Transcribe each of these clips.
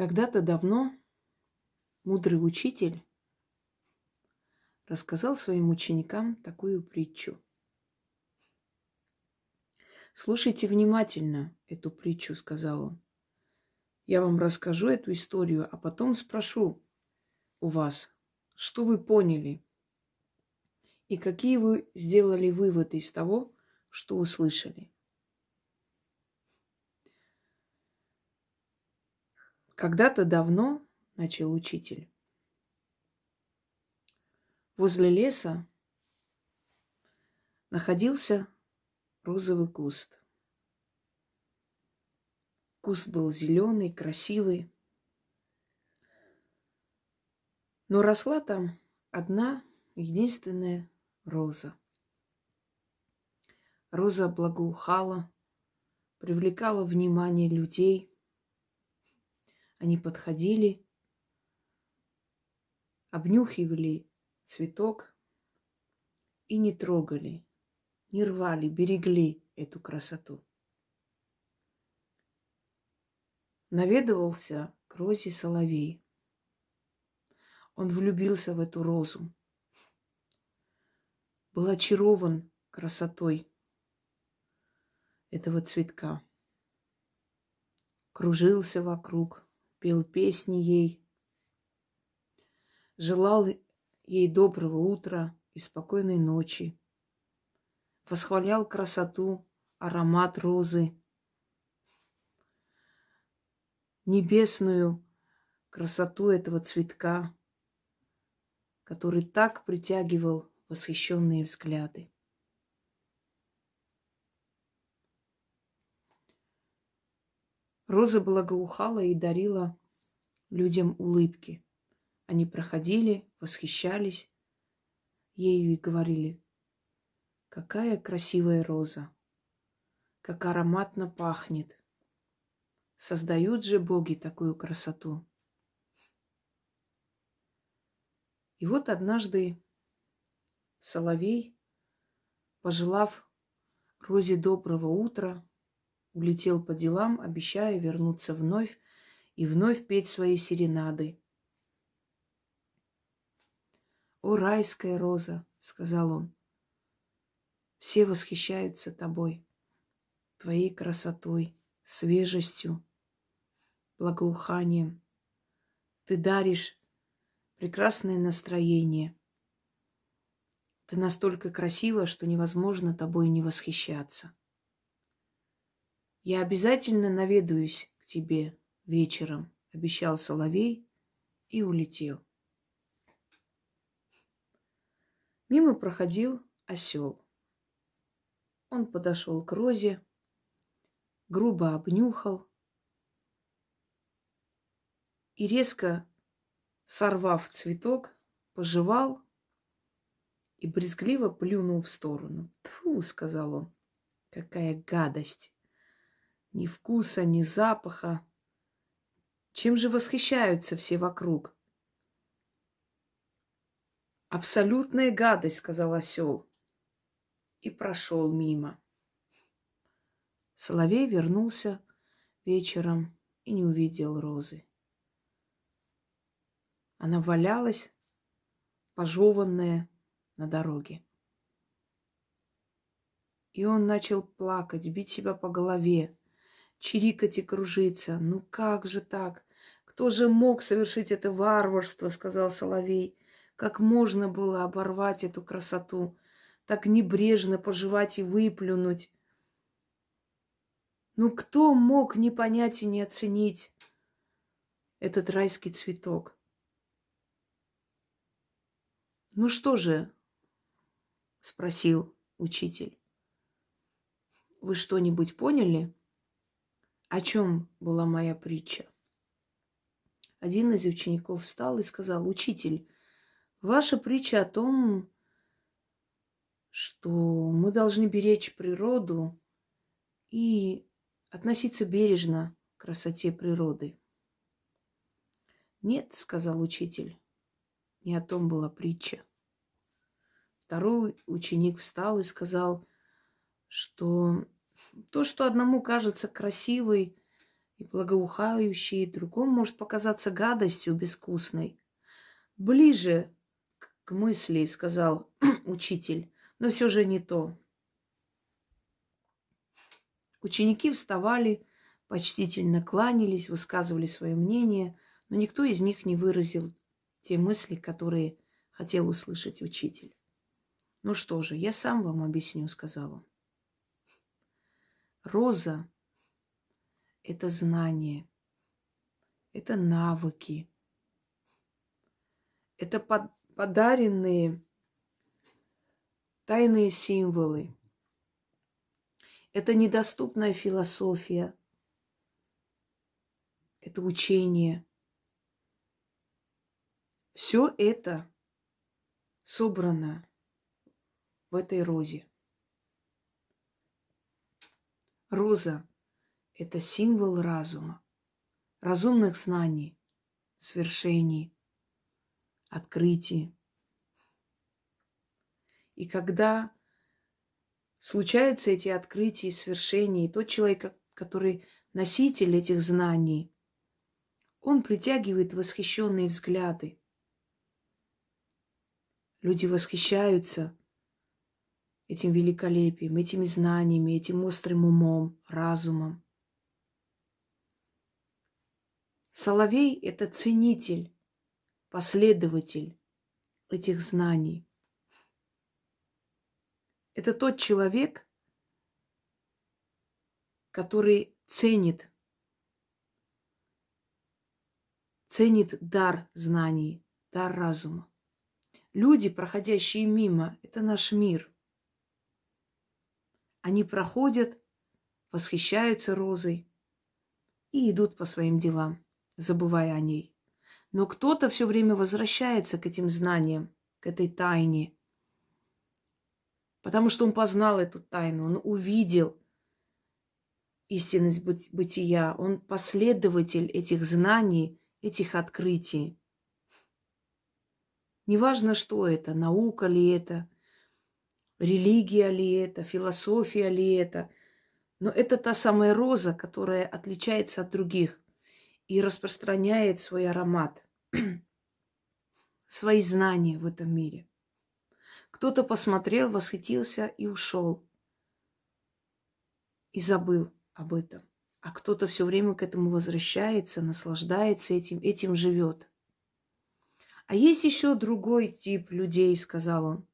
Когда-то давно мудрый учитель рассказал своим ученикам такую притчу. Слушайте внимательно эту притчу, сказал он. Я вам расскажу эту историю, а потом спрошу у вас, что вы поняли и какие вы сделали выводы из того, что услышали. Когда-то давно, начал учитель, возле леса находился розовый куст. Куст был зеленый, красивый. Но росла там одна единственная роза. Роза благоухала, привлекала внимание людей – они подходили, обнюхивали цветок и не трогали, не рвали, берегли эту красоту. Наведывался к розе соловей. Он влюбился в эту розу. Был очарован красотой этого цветка. Кружился вокруг, пел песни ей, желал ей доброго утра и спокойной ночи, восхвалял красоту, аромат розы, небесную красоту этого цветка, который так притягивал восхищенные взгляды. Роза благоухала и дарила людям улыбки. Они проходили, восхищались ею и говорили, какая красивая роза, как ароматно пахнет. Создают же боги такую красоту. И вот однажды Соловей, пожелав Розе доброго утра, улетел по делам, обещая вернуться вновь и вновь петь свои серенады. «О, райская роза!» — сказал он. «Все восхищаются тобой, твоей красотой, свежестью, благоуханием. Ты даришь прекрасное настроение. Ты настолько красива, что невозможно тобой не восхищаться. Я обязательно наведаюсь к тебе вечером, обещал Соловей и улетел. Мимо проходил осел. Он подошел к розе, грубо обнюхал и резко сорвав цветок, пожевал и брезгливо плюнул в сторону. «Фу!» — сказал он. «Какая гадость!» Ни вкуса, ни запаха. Чем же восхищаются все вокруг? Абсолютная гадость, сказал осел. И прошел мимо. Соловей вернулся вечером и не увидел розы. Она валялась, пожеванная на дороге. И он начал плакать, бить себя по голове чирикать и кружиться. Ну как же так? Кто же мог совершить это варварство, сказал Соловей. Как можно было оборвать эту красоту, так небрежно пожевать и выплюнуть? Ну кто мог не понять и не оценить этот райский цветок? Ну что же, спросил учитель. Вы что-нибудь поняли? О чем была моя притча? Один из учеников встал и сказал, учитель, ваша притча о том, что мы должны беречь природу и относиться бережно к красоте природы. Нет, сказал учитель, не о том была притча. Второй ученик встал и сказал, что то, что одному кажется красивой и благоухающий, другому может показаться гадостью безвкусной. Ближе к мысли, сказал учитель, но все же не то. Ученики вставали, почтительно кланялись, высказывали свое мнение, но никто из них не выразил те мысли, которые хотел услышать учитель. Ну что же, я сам вам объясню, сказал он. Роза – это знание, это навыки, это под, подаренные тайные символы. Это недоступная философия, это учение. Все это собрано в этой розе. Роза – это символ разума, разумных знаний, свершений, открытий. И когда случаются эти открытия и свершения, и тот человек, который носитель этих знаний, он притягивает восхищенные взгляды. Люди восхищаются этим великолепием, этими знаниями, этим острым умом, разумом. Соловей – это ценитель, последователь этих знаний. Это тот человек, который ценит, ценит дар знаний, дар разума. Люди, проходящие мимо, это наш мир. Они проходят, восхищаются розой и идут по своим делам, забывая о ней. Но кто-то все время возвращается к этим знаниям, к этой тайне, потому что он познал эту тайну, он увидел истинность бытия, он последователь этих знаний, этих открытий. Неважно, что это, наука ли это, религия ли это, философия ли это, но это та самая роза, которая отличается от других и распространяет свой аромат, свои знания в этом мире. Кто-то посмотрел, восхитился и ушел. И забыл об этом. А кто-то все время к этому возвращается, наслаждается этим, этим живет. А есть еще другой тип людей, сказал он.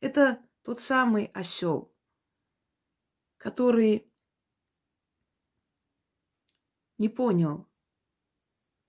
Это тот самый осел, который не понял,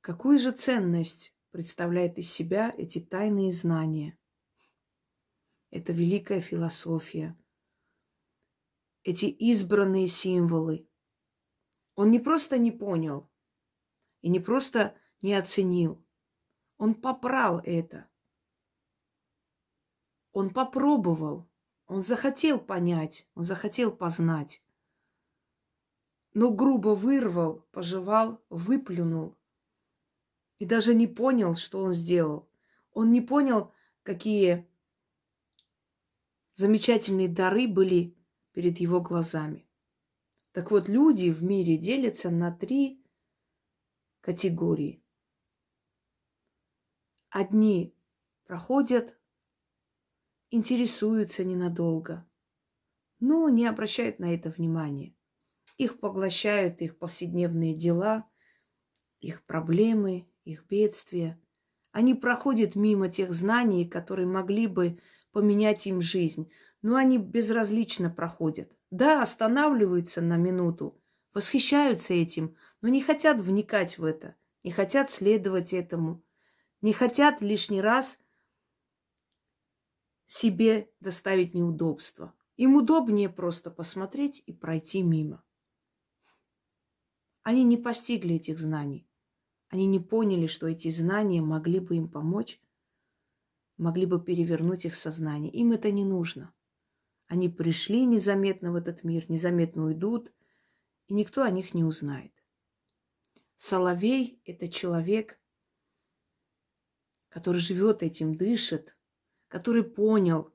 какую же ценность представляет из себя эти тайные знания. Это великая философия, эти избранные символы. Он не просто не понял и не просто не оценил, он попрал это. Он попробовал, он захотел понять, он захотел познать. Но грубо вырвал, пожевал, выплюнул. И даже не понял, что он сделал. Он не понял, какие замечательные дары были перед его глазами. Так вот, люди в мире делятся на три категории. Одни проходят, интересуются ненадолго, но не обращают на это внимания. Их поглощают их повседневные дела, их проблемы, их бедствия. Они проходят мимо тех знаний, которые могли бы поменять им жизнь, но они безразлично проходят. Да, останавливаются на минуту, восхищаются этим, но не хотят вникать в это, не хотят следовать этому – не хотят лишний раз себе доставить неудобства. Им удобнее просто посмотреть и пройти мимо. Они не постигли этих знаний. Они не поняли, что эти знания могли бы им помочь, могли бы перевернуть их сознание. Им это не нужно. Они пришли незаметно в этот мир, незаметно уйдут, и никто о них не узнает. Соловей – это человек, который живет этим, дышит, который понял,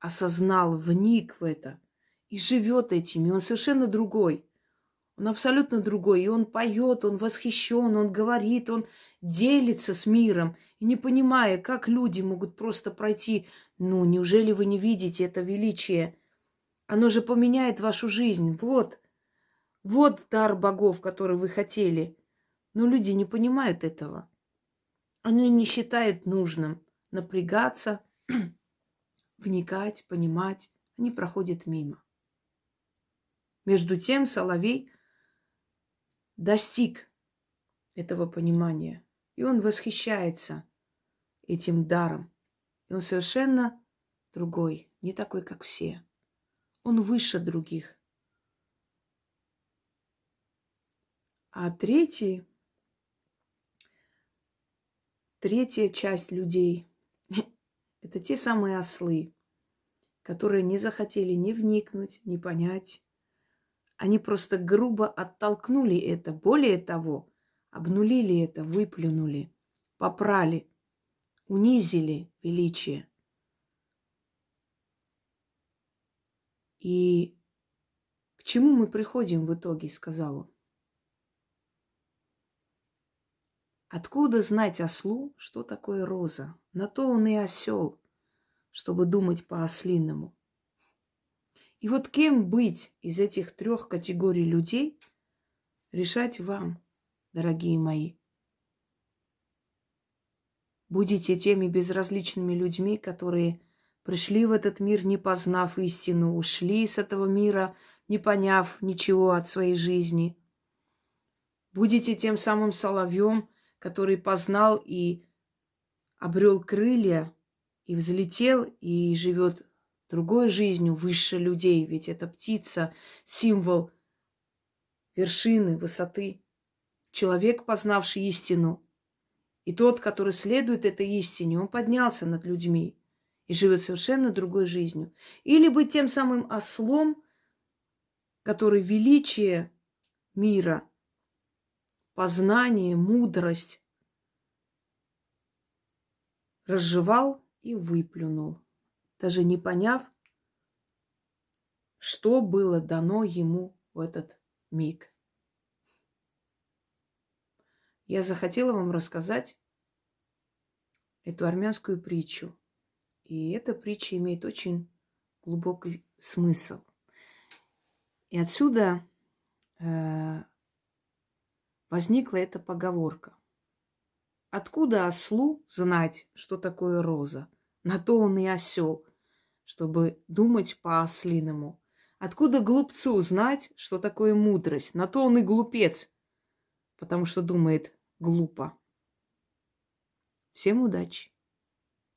осознал, вник в это и живет этим, и он совершенно другой. Он абсолютно другой. И он поет, он восхищен, он говорит, он делится с миром. И не понимая, как люди могут просто пройти, ну, неужели вы не видите это величие? Оно же поменяет вашу жизнь. Вот, вот дар богов, который вы хотели. Но люди не понимают этого. Они не считают нужным напрягаться, вникать, понимать. Они проходят мимо. Между тем Соловей достиг этого понимания. И он восхищается этим даром. И он совершенно другой, не такой, как все. Он выше других. А третий, третья часть людей – это те самые ослы, которые не захотели ни вникнуть, ни понять. Они просто грубо оттолкнули это. Более того, обнулили это, выплюнули, попрали, унизили величие. И к чему мы приходим в итоге, сказал он. Откуда знать ослу, что такое роза? На то он и осел, чтобы думать по-ослиному. И вот кем быть из этих трех категорий людей, решать вам, дорогие мои. Будете теми безразличными людьми, которые пришли в этот мир, не познав истину, ушли с этого мира, не поняв ничего от своей жизни. Будете тем самым соловьем, который познал и обрел крылья, и взлетел, и живет другой жизнью выше людей. Ведь эта птица – символ вершины, высоты. Человек, познавший истину, и тот, который следует этой истине, он поднялся над людьми и живет совершенно другой жизнью. Или быть тем самым ослом, который величие мира – познание, мудрость разжевал и выплюнул, даже не поняв, что было дано ему в этот миг. Я захотела вам рассказать эту армянскую притчу. И эта притча имеет очень глубокий смысл. И отсюда э, возникла эта поговорка. Откуда ослу знать, что такое роза? На то он и осел, чтобы думать по-ослиному. Откуда глупцу знать, что такое мудрость? На то он и глупец, потому что думает глупо. Всем удачи!